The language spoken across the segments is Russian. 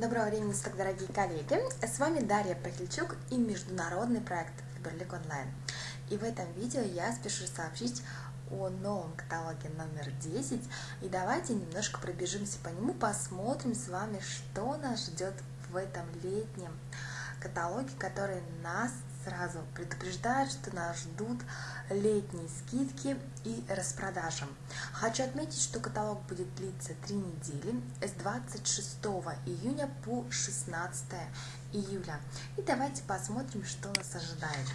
Доброго времени суток, дорогие коллеги! С вами Дарья Пахильчук и международный проект Фиберлик Онлайн. И в этом видео я спешу сообщить о новом каталоге номер 10. И давайте немножко пробежимся по нему, посмотрим с вами, что нас ждет в этом летнем каталоге, который нас сразу предупреждают, что нас ждут летние скидки и распродажи. Хочу отметить, что каталог будет длиться 3 недели с 26 июня по 16 июля. И давайте посмотрим, что нас ожидает.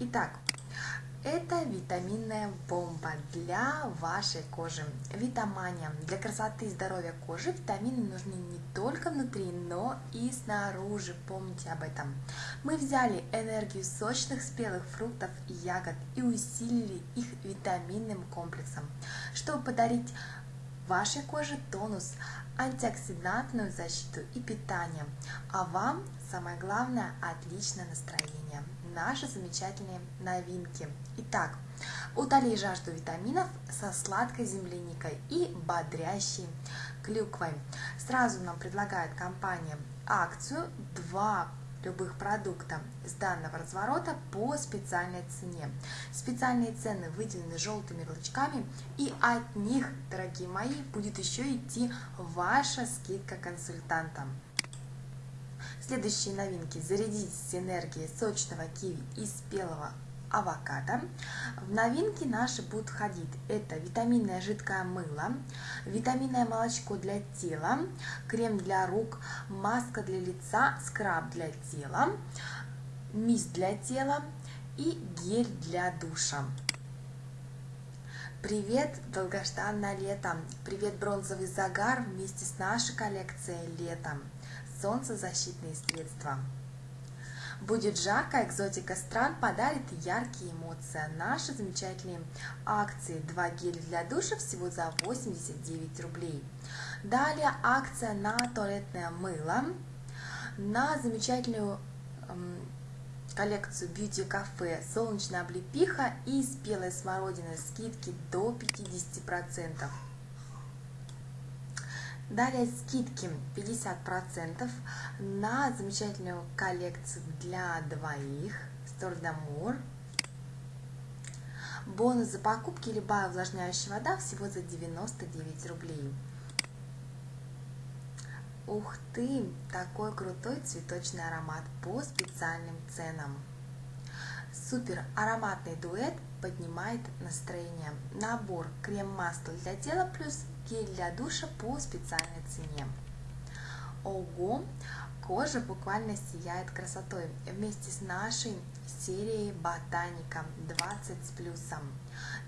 Итак, это витаминная бомба для вашей кожи. Витамания. Для красоты и здоровья кожи витамины нужны не только внутри, но и снаружи. Помните об этом. Мы взяли энергию сочных спелых фруктов и ягод и усилили их витаминным комплексом, чтобы подарить вашей коже тонус, антиоксидантную защиту и питание, а вам, самое главное, отличное настроение наши замечательные новинки. Итак, утоли жажду витаминов со сладкой земляникой и бодрящей клюквой. Сразу нам предлагает компания акцию 2 любых продукта с данного разворота по специальной цене. Специальные цены выделены желтыми ярлычками, и от них, дорогие мои, будет еще идти ваша скидка консультантам. Следующие новинки. Зарядитесь энергией сочного киви и спелого авокадо. В новинки наши будут входить это витаминное жидкое мыло, витаминное молочко для тела, крем для рук, маска для лица, скраб для тела, мисс для тела и гель для душа. Привет, долгожданное лето! Привет, бронзовый загар вместе с нашей коллекцией летом солнцезащитные средства. Будет жарко, экзотика стран подарит яркие эмоции. Наши замечательные акции 2 геля для душа всего за 89 рублей. Далее акция на туалетное мыло, на замечательную эм, коллекцию Beauty Cafe солнечная облепиха и спелая смородина скидки до 50%. Далее скидки 50% на замечательную коллекцию для двоих d'Amour. Бонус за покупки любая увлажняющая вода всего за 99 рублей. Ух ты, такой крутой цветочный аромат по специальным ценам. Супер ароматный дуэт поднимает настроение. Набор крем-масло для тела плюс гель для душа по специальной цене. Ого! Кожа буквально сияет красотой вместе с нашей серией Ботаника 20 с плюсом.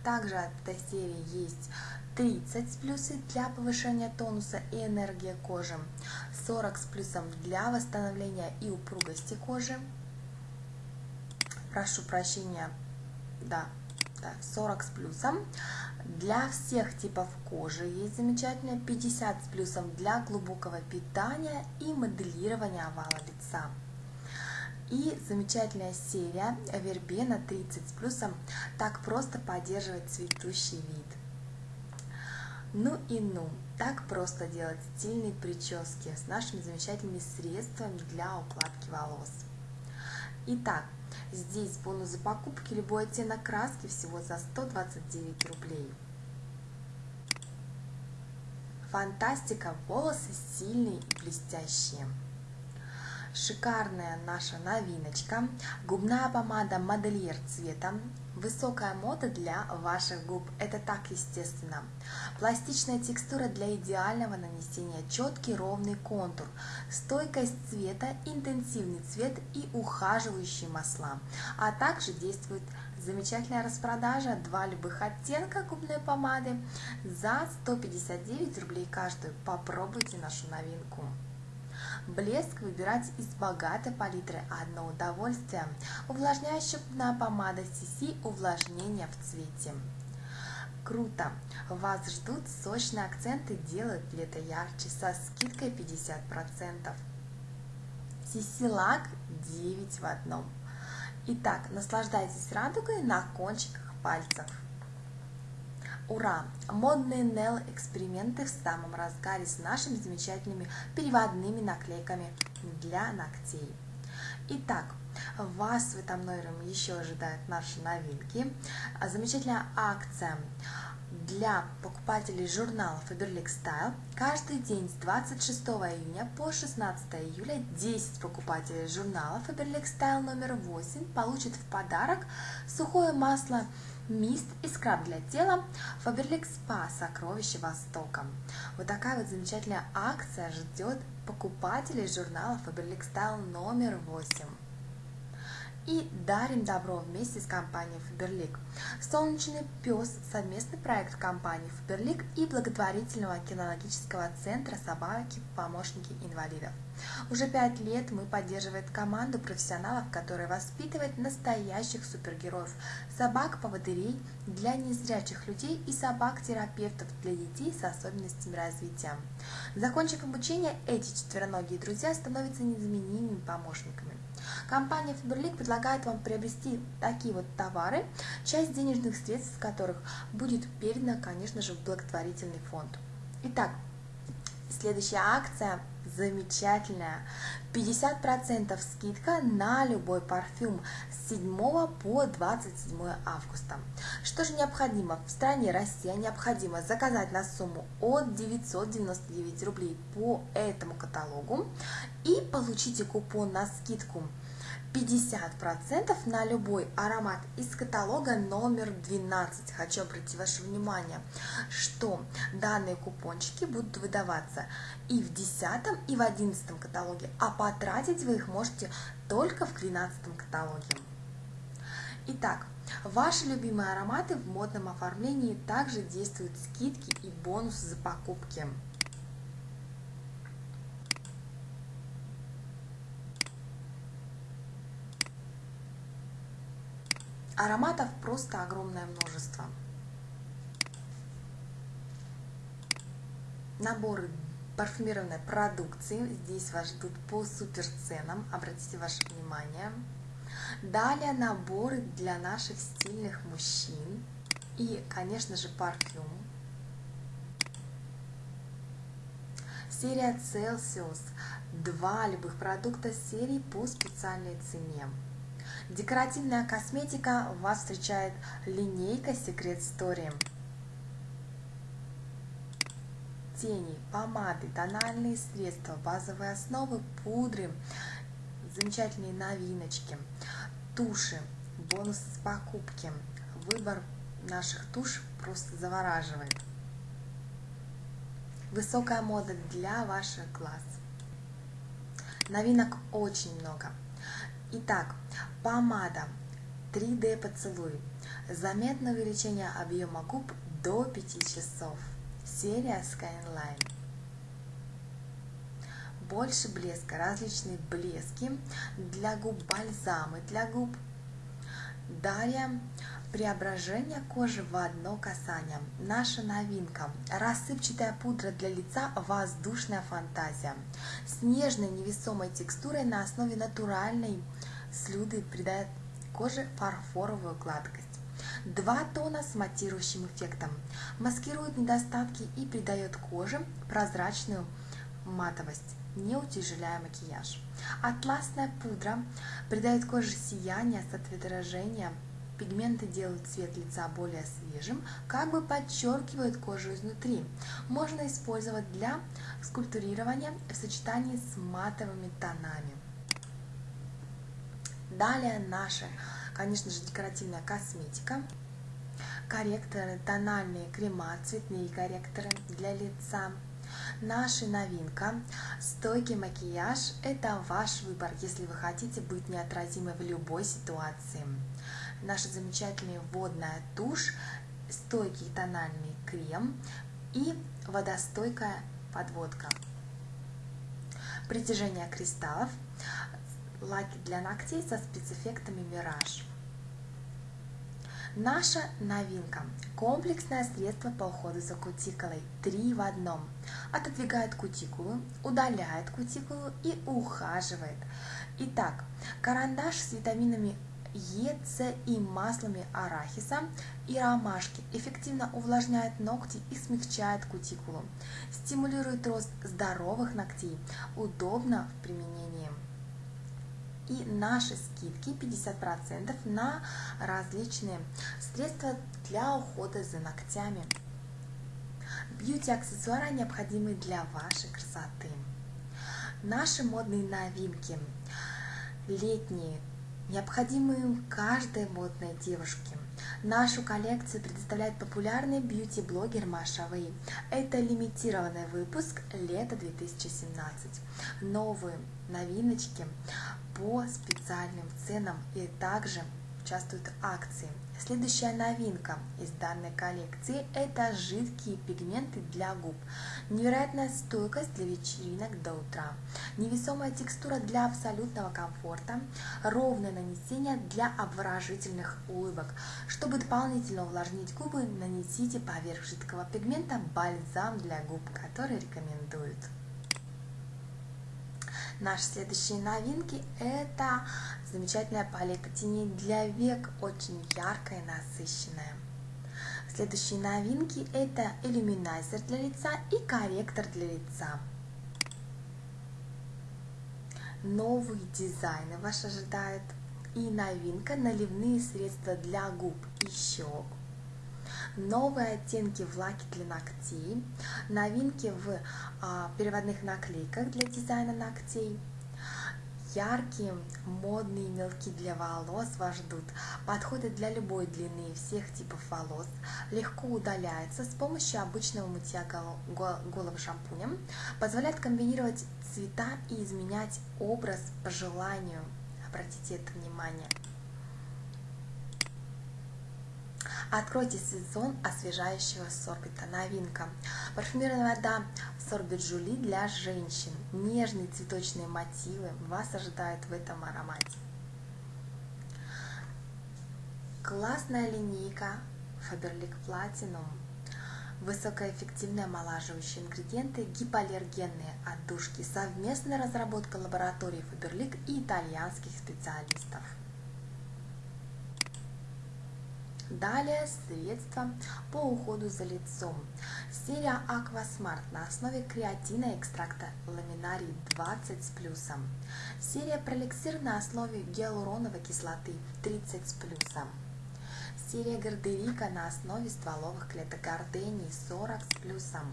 Также от этой серии есть 30 с плюсом для повышения тонуса и энергии кожи, 40 с плюсом для восстановления и упругости кожи. Прошу прощения, да, да 40 с плюсом. Для всех типов кожи есть замечательная 50 с плюсом для глубокого питания и моделирования овала лица. И замечательная серия Вербена 30 с плюсом так просто поддерживать цветущий вид. Ну и ну, так просто делать стильные прически с нашими замечательными средствами для укладки волос. Итак, Здесь бонус за покупки, любой оттенок краски всего за 129 рублей. Фантастика, волосы сильные и блестящие. Шикарная наша новиночка. Губная помада модельер цвета Высокая мода для ваших губ – это так естественно. Пластичная текстура для идеального нанесения, четкий ровный контур, стойкость цвета, интенсивный цвет и ухаживающие масла. А также действует замечательная распродажа, два любых оттенка губной помады за 159 рублей каждую. Попробуйте нашу новинку. Блеск выбирать из богатой палитры одно удовольствие. Увлажняющая помада CC увлажнение в цвете. Круто! Вас ждут сочные акценты, делают лето ярче со скидкой 50%. CC лак 9 в одном. Итак, наслаждайтесь радугой на кончиках пальцев. Ура! Модные Нел эксперименты в самом разгаре с нашими замечательными переводными наклейками для ногтей. Итак, вас в этом номере еще ожидают наши новинки. Замечательная акция для покупателей журнала Faberlic Style каждый день с 26 июня по 16 июля 10 покупателей журнала Faberlic Style номер 8 получат в подарок сухое масло мист и скраб для тела Faberlic Spa Сокровище Востока. Вот такая вот замечательная акция ждет покупателей журнала Faberlic Style номер 8 и дарим добро вместе с компанией Фаберлик. Солнечный пес – совместный проект компании Фаберлик и благотворительного кинологического центра собаки помощники инвалидов. Уже пять лет мы поддерживаем команду профессионалов, которая воспитывает настоящих супергероев, собак-поводырей для незрячих людей и собак-терапевтов для детей с особенностями развития. Закончив обучение, эти четвероногие друзья становятся незаменимыми помощниками. Компания Faberlic предлагает вам приобрести такие вот товары, часть денежных средств с которых будет передана, конечно же, в благотворительный фонд. Итак, следующая акция замечательная. 50% скидка на любой парфюм с 7 по 27 августа. Что же необходимо? В стране Россия необходимо заказать на сумму от 999 рублей по этому каталогу и получите купон на скидку 50% на любой аромат из каталога номер 12. Хочу обратить ваше внимание, что данные купончики будут выдаваться и в 10 и в 11 каталоге, а потратить вы их можете только в 12 каталоге. Итак, ваши любимые ароматы в модном оформлении также действуют скидки и бонусы за покупки. Ароматов просто огромное множество. Наборы парфюмированной продукции здесь вас ждут по супер ценам, обратите ваше внимание. Далее наборы для наших стильных мужчин и, конечно же, парфюм. Серия Celsius. Два любых продукта серии по специальной цене. Декоративная косметика вас встречает линейка Secret Story. Тени, помады, тональные средства, базовые основы, пудры, замечательные новиночки, туши, бонусы с покупки. Выбор наших туш просто завораживает. Высокая мода для ваших глаз. Новинок очень много. Итак, помада 3D поцелуй. Заметное увеличение объема губ до 5 часов. Серия Skyline. Больше блеска, различные блески для губ, бальзамы для губ. Далее преображение кожи в одно касание. Наша новинка. Рассыпчатая пудра для лица «Воздушная фантазия». С нежной невесомой текстурой на основе натуральной слюды придает коже фарфоровую гладкость. Два тона с матирующим эффектом. Маскирует недостатки и придает коже прозрачную матовость, не утяжеляя макияж. Атласная пудра придает коже сияние с ответражением Пигменты делают цвет лица более свежим, как бы подчеркивают кожу изнутри. Можно использовать для скульптурирования в сочетании с матовыми тонами. Далее наша, конечно же, декоративная косметика, корректоры, тональные крема, цветные корректоры для лица. Наша новинка – стойкий макияж – это ваш выбор, если вы хотите быть неотразимой в любой ситуации наша замечательная водная тушь, стойкий тональный крем и водостойкая подводка. Притяжение кристаллов, лаки для ногтей со спецэффектами Мираж. Наша новинка – комплексное средство по уходу за кутикулой. Три в одном. Отодвигает кутикулу, удаляет кутикулу и ухаживает. Итак, карандаш с витаминами Е, С и маслами арахиса и ромашки эффективно увлажняет ногти и смягчает кутикулу, стимулирует рост здоровых ногтей, удобно в применении. И наши скидки 50% на различные средства для ухода за ногтями. Бьюти-аксессуары необходимы для вашей красоты. Наши модные новинки летние, необходимые каждой модной девушке. Нашу коллекцию предоставляет популярный бьюти-блогер Маша Вэй. Это лимитированный выпуск лета 2017. Новые новиночки по специальным ценам и также участвуют акции. Следующая новинка из данной коллекции – это жидкие пигменты для губ. Невероятная стойкость для вечеринок до утра. Невесомая текстура для абсолютного комфорта. Ровное нанесение для обворожительных улыбок. Чтобы дополнительно увлажнить губы, нанесите поверх жидкого пигмента бальзам для губ, который рекомендуют. Наши следующие новинки это замечательная палетка теней для век, очень яркая и насыщенная. Следующие новинки это иллюминайзер для лица и корректор для лица. Новые дизайны вас ожидают и новинка наливные средства для губ и щек новые оттенки в лаке для ногтей, новинки в а, переводных наклейках для дизайна ногтей, яркие, модные мелки для волос вас ждут, подходят для любой длины всех типов волос, легко удаляются с помощью обычного мытья головы шампунем, позволяет комбинировать цвета и изменять образ по желанию. Обратите это внимание. Откройте сезон освежающего сорбита. Новинка. Парфюмированная вода сорбит Жули для женщин. Нежные цветочные мотивы вас ожидают в этом аромате. Классная линейка Faberlic Platinum. Высокоэффективные омолаживающие ингредиенты, гипоаллергенные отдушки. Совместная разработка лаборатории Faberlic и итальянских специалистов. Далее средства по уходу за лицом. Серия Aquasmart на основе креатина экстракта ламинарий 20 с плюсом. Серия Пролексир на основе гиалуроновой кислоты 30 с плюсом. Серия Гардерика на основе стволовых клеток гордений 40 с плюсом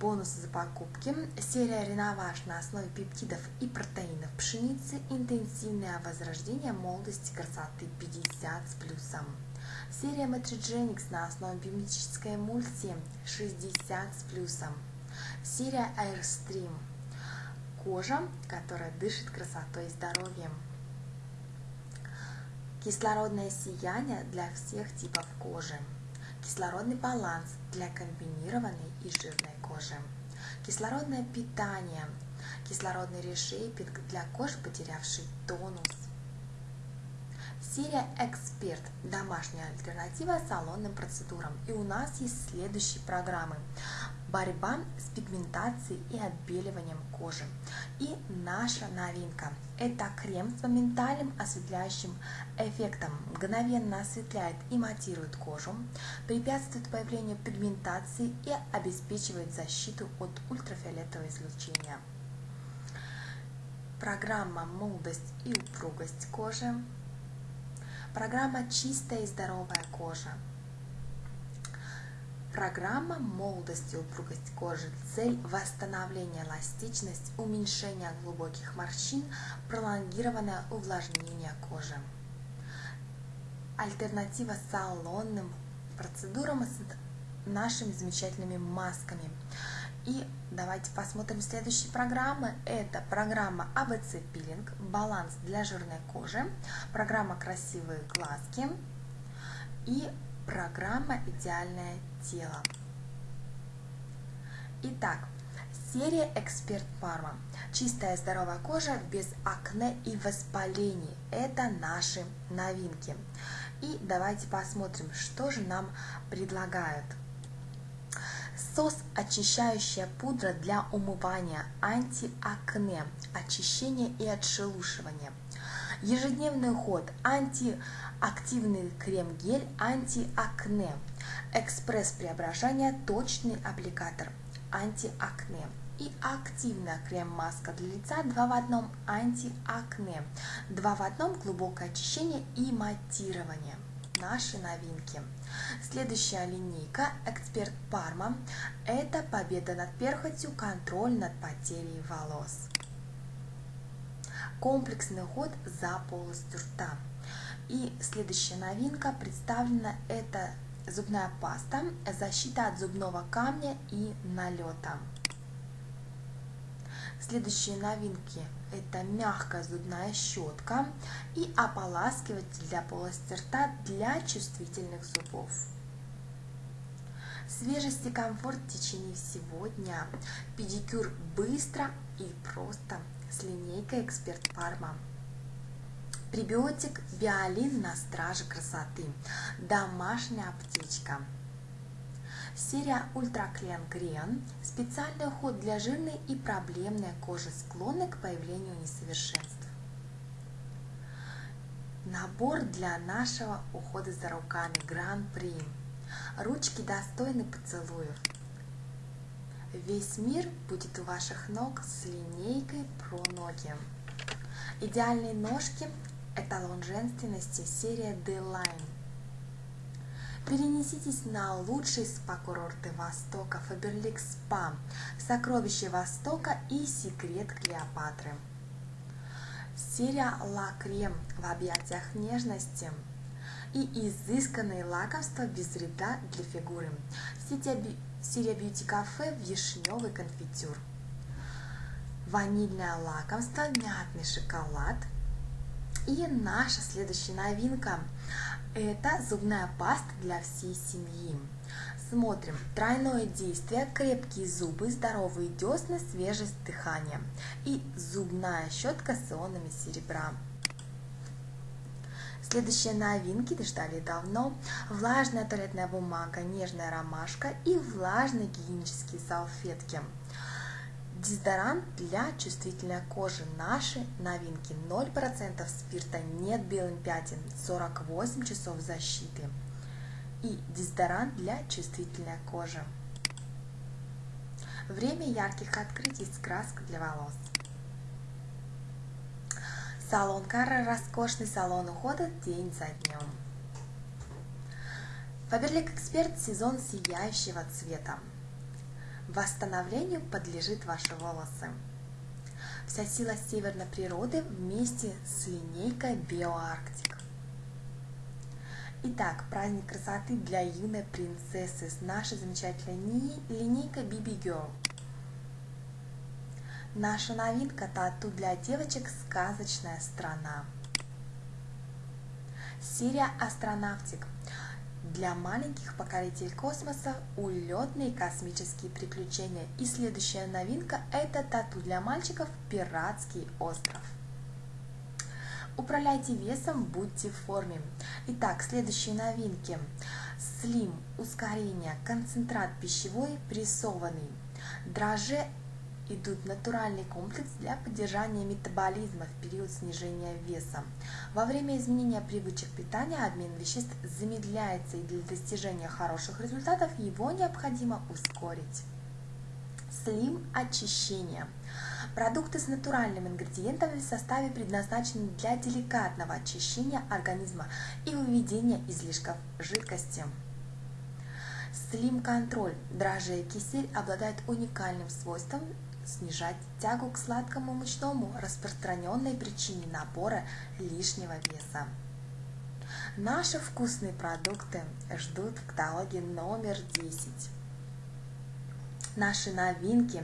бонусы за покупки. Серия Реноваж на основе пептидов и протеинов пшеницы. Интенсивное возрождение молодости красоты 50 с плюсом. Серия Metrogenics на основе биомедической эмульсии 60 с плюсом. Серия Airstream. Кожа, которая дышит красотой и здоровьем. Кислородное сияние для всех типов кожи. Кислородный баланс для комбинированной и жирной кожи. Кислородное питание. Кислородный решейпинг для кожи, потерявшей тонус. Серия «Эксперт» – домашняя альтернатива салонным процедурам. И у нас есть следующие программы борьба с пигментацией и отбеливанием кожи. И наша новинка – это крем с моментальным осветляющим эффектом. Мгновенно осветляет и матирует кожу, препятствует появлению пигментации и обеспечивает защиту от ультрафиолетового излучения. Программа «Молодость и упругость кожи». Программа «Чистая и здоровая кожа». Программа молодости и упругость кожи. Цель – восстановление эластичность, уменьшение глубоких морщин, пролонгированное увлажнение кожи. Альтернатива салонным процедурам с нашими замечательными масками. И давайте посмотрим следующие программы. Это программа АБЦ пилинг, баланс для жирной кожи, программа красивые глазки и программа идеальное тело. Итак, серия Эксперт Парма. Чистая здоровая кожа без акне и воспалений. Это наши новинки. И давайте посмотрим, что же нам предлагают. Сос очищающая пудра для умывания, антиакне, очищения и отшелушивания. Ежедневный уход, антиактивный крем-гель, антиакне, экспресс-преображение, точный аппликатор, антиакне и активная крем-маска для лица 2 в одном антиакне, 2 в одном глубокое очищение и матирование. Наши новинки. Следующая линейка Эксперт Парма – это победа над перхотью, контроль над потерей волос. Комплексный уход за полостью рта. И следующая новинка представлена – это зубная паста, защита от зубного камня и налета. Следующие новинки – это мягкая зубная щетка и ополаскиватель для полости рта для чувствительных зубов. Свежесть и комфорт в течение всего дня. Педикюр быстро и просто с линейкой Эксперт Парма. Пребиотик Биолин на страже красоты. Домашняя аптечка. Серия Ультра Клен Грен – специальный уход для жирной и проблемной кожи, склонной к появлению несовершенств. Набор для нашего ухода за руками Гран-при. Ручки достойны поцелуев. Весь мир будет у ваших ног с линейкой про ноги. Идеальные ножки – эталон женственности серия D-Line. Перенеситесь на лучшие спа-курорты Востока Фаберлик Спа, Сокровища Востока и Секрет Клеопатры. Серия Ла Крем в объятиях нежности – и изысканные лакомства без вреда для фигуры. Сирия Бьюти Кафе вишневый конфитюр. Ванильное лакомство, мятный шоколад. И наша следующая новинка – это зубная паста для всей семьи. Смотрим. Тройное действие, крепкие зубы, здоровые десны, свежесть дыхания. И зубная щетка с ионами серебра. Следующие новинки ждали давно. Влажная туалетная бумага, нежная ромашка и влажные гигиенические салфетки. Дезодорант для чувствительной кожи. Наши новинки. 0% спирта, нет белым пятен, 48 часов защиты. И дезодорант для чувствительной кожи. Время ярких открытий с краской для волос. Салон Карра – роскошный салон ухода день за днем. Фаберлик Эксперт – сезон сияющего цвета. Восстановлению подлежит ваши волосы. Вся сила северной природы вместе с линейкой Биоарктик. Итак, праздник красоты для юной принцессы с нашей замечательной линейкой BB Girl – Наша новинка тату для девочек «Сказочная страна». Серия «Астронавтик» для маленьких покорителей космоса улетные космические приключения. И следующая новинка – это тату для мальчиков «Пиратский остров». Управляйте весом, будьте в форме. Итак, следующие новинки. Слим, ускорение, концентрат пищевой, прессованный. Драже идут натуральный комплекс для поддержания метаболизма в период снижения веса. Во время изменения привычек питания обмен веществ замедляется и для достижения хороших результатов его необходимо ускорить. Слим очищение. Продукты с натуральными ингредиентами в составе предназначены для деликатного очищения организма и выведения излишков жидкости. Слим контроль. Дрожжи и кисель обладают уникальным свойством снижать тягу к сладкому мучному, распространенной причине набора лишнего веса. Наши вкусные продукты ждут в каталоге номер 10. Наши новинки.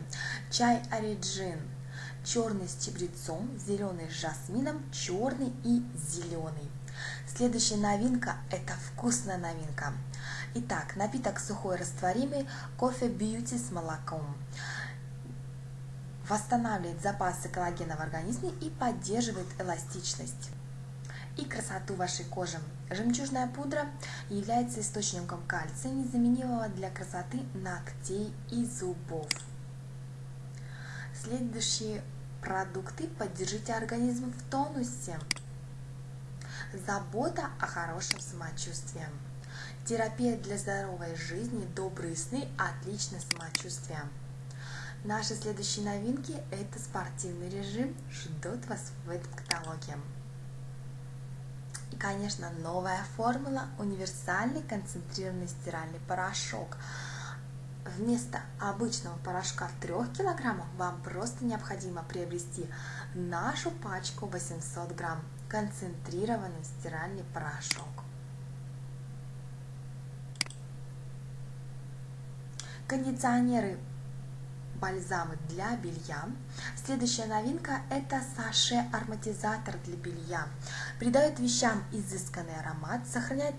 Чай Ориджин. Черный с чабрецом, зеленый с жасмином, черный и зеленый. Следующая новинка – это вкусная новинка. Итак, напиток сухой растворимый, кофе бьюти с молоком восстанавливает запасы коллагена в организме и поддерживает эластичность и красоту вашей кожи. Жемчужная пудра является источником кальция, незаменимого для красоты ногтей и зубов. Следующие продукты поддержите организм в тонусе. забота о хорошем самочувствии. Терапия для здоровой жизни, добрые сны, отличное самочувствие. Наши следующие новинки – это спортивный режим, ждут вас в этом каталоге. И, конечно, новая формула – универсальный концентрированный стиральный порошок. Вместо обычного порошка в 3 кг вам просто необходимо приобрести нашу пачку 800 грамм концентрированный стиральный порошок. Кондиционеры бальзамы для белья. Следующая новинка – это саше-ароматизатор для белья. Придает вещам изысканный аромат, сохраняет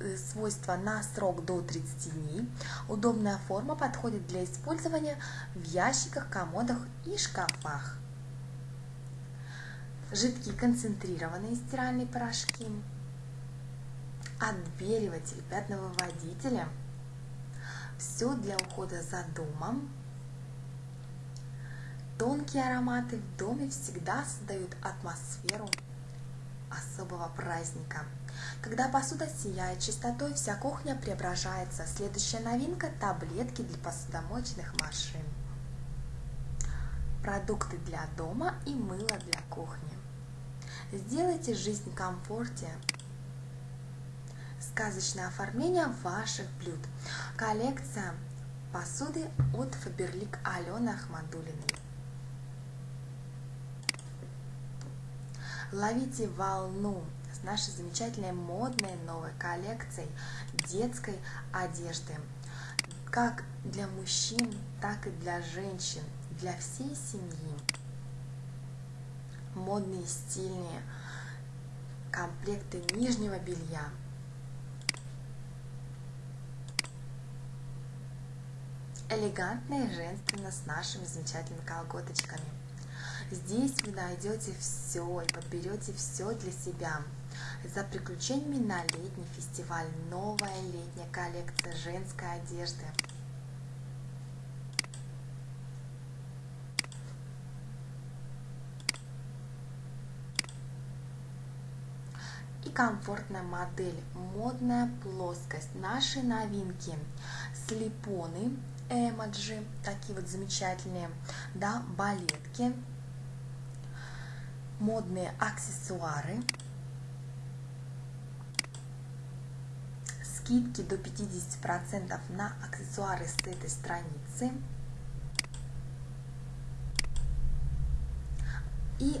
э, свойства на срок до 30 дней. Удобная форма подходит для использования в ящиках, комодах и шкафах. Жидкие концентрированные стиральные порошки. Отбеливатель, пятновыводители. Все для ухода за домом Тонкие ароматы в доме всегда создают атмосферу особого праздника. Когда посуда сияет чистотой, вся кухня преображается. Следующая новинка – таблетки для посудомоечных машин. Продукты для дома и мыло для кухни. Сделайте жизнь комфорте. Сказочное оформление ваших блюд. Коллекция посуды от Faberlic Алены Ахмадулиной. Ловите волну с нашей замечательной модной новой коллекцией детской одежды. Как для мужчин, так и для женщин, для всей семьи. Модные, стильные комплекты нижнего белья. Элегантно и женственно с нашими замечательными колготочками – Здесь вы найдете все и подберете все для себя. За приключениями на летний фестиваль новая летняя коллекция женской одежды. и комфортная модель, модная плоскость, наши новинки, слепоны, эмоджи, такие вот замечательные, да, балетки, модные аксессуары, скидки до 50% на аксессуары с этой страницы. И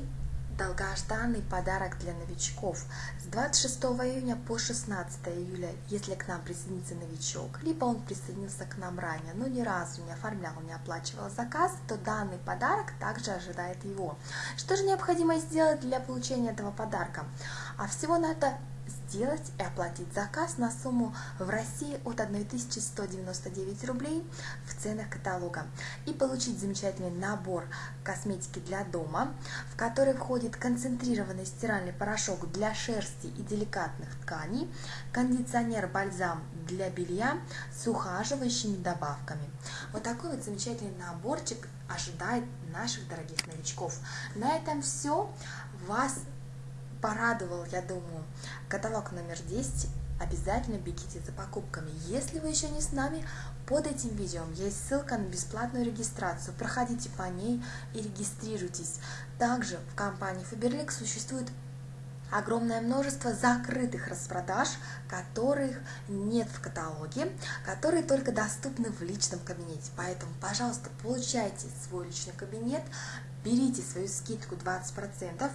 долгожданный подарок для новичков с 26 июня по 16 июля, если к нам присоединится новичок, либо он присоединился к нам ранее, но ни разу не оформлял, не оплачивал заказ, то данный подарок также ожидает его. Что же необходимо сделать для получения этого подарка? А всего надо сделать и оплатить заказ на сумму в России от 1199 рублей в ценах каталога и получить замечательный набор косметики для дома, в который входит концентрированный стиральный порошок для шерсти и деликатных тканей, кондиционер-бальзам для белья с ухаживающими добавками. Вот такой вот замечательный наборчик ожидает наших дорогих новичков. На этом все. Вас порадовал, я думаю, каталог номер 10. Обязательно бегите за покупками. Если вы еще не с нами, под этим видео есть ссылка на бесплатную регистрацию. Проходите по ней и регистрируйтесь. Также в компании Faberlic существует огромное множество закрытых распродаж, которых нет в каталоге, которые только доступны в личном кабинете. Поэтому, пожалуйста, получайте свой личный кабинет, берите свою скидку 20%,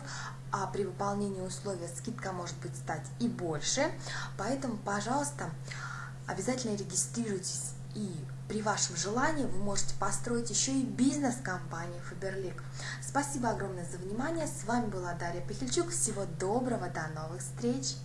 а при выполнении условия скидка может быть стать и больше. Поэтому, пожалуйста, обязательно регистрируйтесь и при вашем желании вы можете построить еще и бизнес-компанию Faberlic. Спасибо огромное за внимание. С вами была Дарья Пихельчук. Всего доброго, до новых встреч!